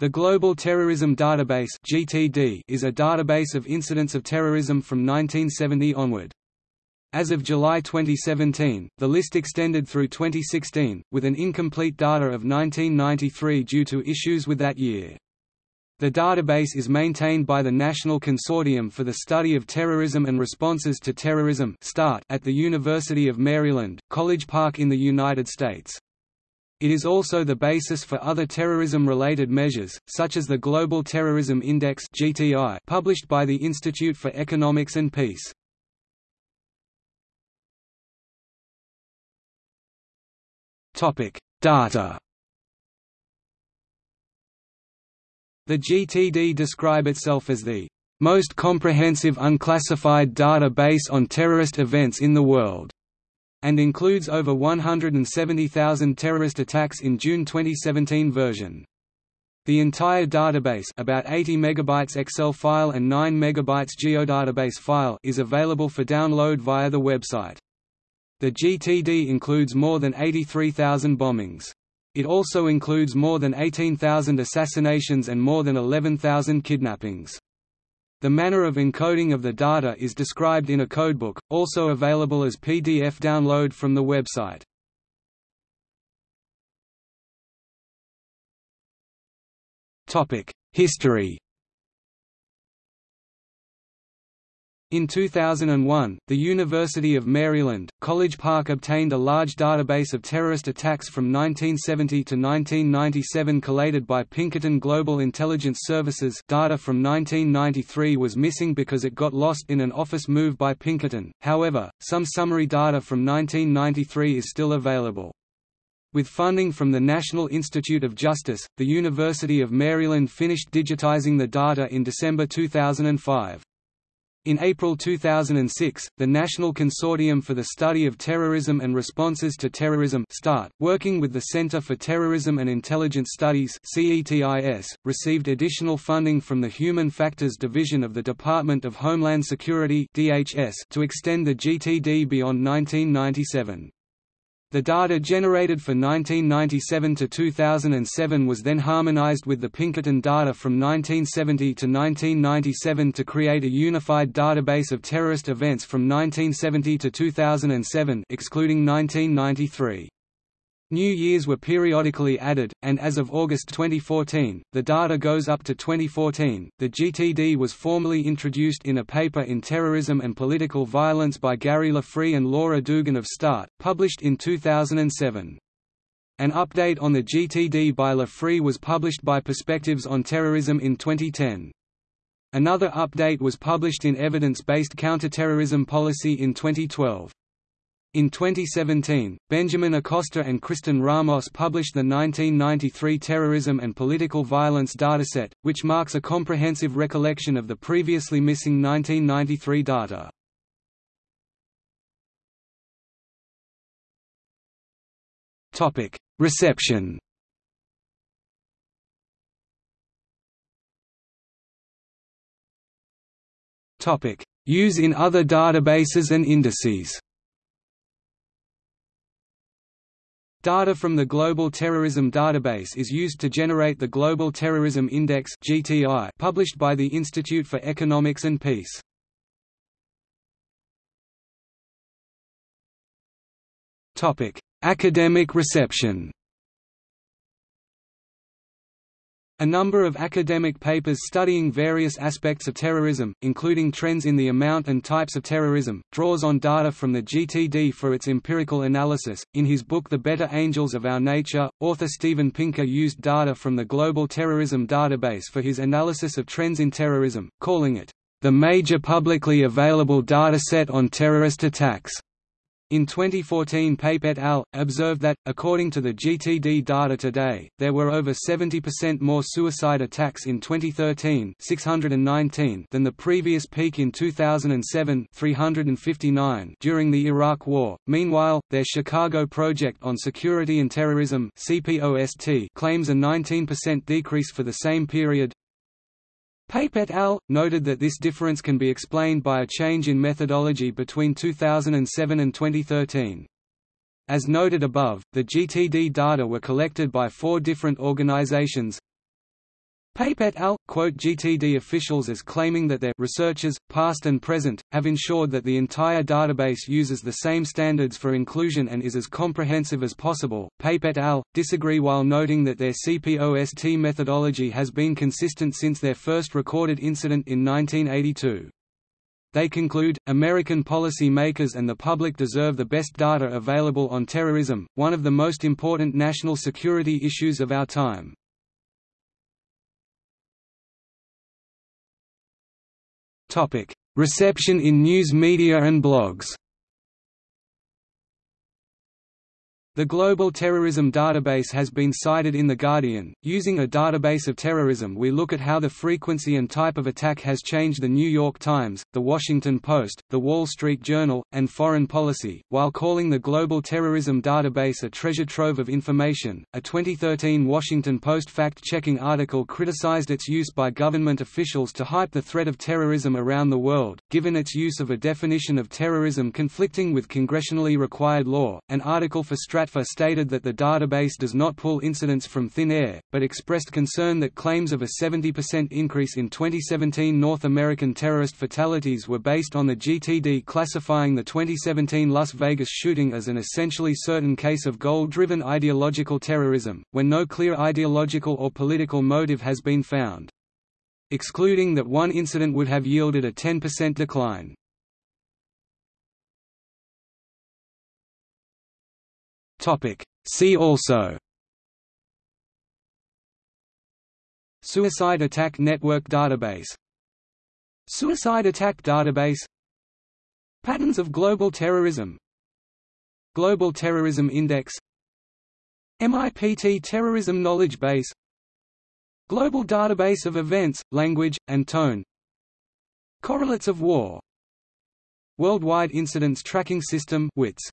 The Global Terrorism Database (GTD) is a database of incidents of terrorism from 1970 onward. As of July 2017, the list extended through 2016, with an incomplete data of 1993 due to issues with that year. The database is maintained by the National Consortium for the Study of Terrorism and Responses to Terrorism at the University of Maryland, College Park in the United States. It is also the basis for other terrorism-related measures, such as the Global Terrorism Index (GTI), published by the Institute for Economics and Peace. Topic: Data. The GTD describe itself as the most comprehensive unclassified database on terrorist events in the world and includes over 170,000 terrorist attacks in June 2017 version. The entire database about 80 megabytes Excel file and 9 megabytes geodatabase file is available for download via the website. The GTD includes more than 83,000 bombings. It also includes more than 18,000 assassinations and more than 11,000 kidnappings. The manner of encoding of the data is described in a codebook, also available as PDF download from the website. History In 2001, the University of Maryland, College Park obtained a large database of terrorist attacks from 1970 to 1997 collated by Pinkerton Global Intelligence Services data from 1993 was missing because it got lost in an office move by Pinkerton, however, some summary data from 1993 is still available. With funding from the National Institute of Justice, the University of Maryland finished digitizing the data in December 2005. In April 2006, the National Consortium for the Study of Terrorism and Responses to Terrorism START, working with the Center for Terrorism and Intelligence Studies CETIS, received additional funding from the Human Factors Division of the Department of Homeland Security DHS to extend the GTD beyond 1997. The data generated for 1997 to 2007 was then harmonized with the Pinkerton data from 1970 to 1997 to create a unified database of terrorist events from 1970 to 2007 excluding 1993. New years were periodically added, and as of August 2014, the data goes up to 2014. The GTD was formally introduced in a paper in Terrorism and Political Violence by Gary LaFree and Laura Dugan of START, published in 2007. An update on the GTD by LaFree was published by Perspectives on Terrorism in 2010. Another update was published in Evidence-Based Counterterrorism Policy in 2012. In 2017, Benjamin Acosta and Kristen Ramos published the 1993 Terrorism and Political Violence dataset, which marks a comprehensive recollection of the previously missing 1993 data. Reception Use in other databases and indices Data from the Global Terrorism Database is used to generate the Global Terrorism Index (GTI) published by the Institute for Economics and Peace. Topic: Academic reception. A number of academic papers studying various aspects of terrorism, including trends in the amount and types of terrorism, draws on data from the GTD for its empirical analysis. In his book The Better Angels of Our Nature, author Steven Pinker used data from the Global Terrorism Database for his analysis of trends in terrorism, calling it the major publicly available dataset on terrorist attacks. In 2014 Pape et al. observed that, according to the GTD data today, there were over 70% more suicide attacks in 2013 619 than the previous peak in 2007 359 during the Iraq War. Meanwhile, their Chicago Project on Security and Terrorism CPOST claims a 19% decrease for the same period, Pape et al. noted that this difference can be explained by a change in methodology between 2007 and 2013. As noted above, the GTD data were collected by four different organizations Pape et al. quote GTD officials as claiming that their researchers, past and present, have ensured that the entire database uses the same standards for inclusion and is as comprehensive as possible. Pape et al. disagree while noting that their CPOST methodology has been consistent since their first recorded incident in 1982. They conclude, American policy makers and the public deserve the best data available on terrorism, one of the most important national security issues of our time. Reception in news media and blogs The Global Terrorism Database has been cited in The Guardian. Using a database of terrorism, we look at how the frequency and type of attack has changed. The New York Times, The Washington Post, The Wall Street Journal, and Foreign Policy, while calling the Global Terrorism Database a treasure trove of information. A 2013 Washington Post fact checking article criticized its use by government officials to hype the threat of terrorism around the world, given its use of a definition of terrorism conflicting with congressionally required law. An article for Stratfor stated that the database does not pull incidents from thin air, but expressed concern that claims of a 70% increase in 2017 North American terrorist fatalities were based on the GTD classifying the 2017 Las Vegas shooting as an essentially certain case of goal-driven ideological terrorism, when no clear ideological or political motive has been found. Excluding that one incident would have yielded a 10% decline. Topic. See also. Suicide Attack Network Database. Suicide Attack Database. Patterns of Global Terrorism. Global Terrorism Index. MIPT Terrorism Knowledge Base. Global Database of Events, Language, and Tone. Correlates of War. Worldwide Incidents Tracking System WITS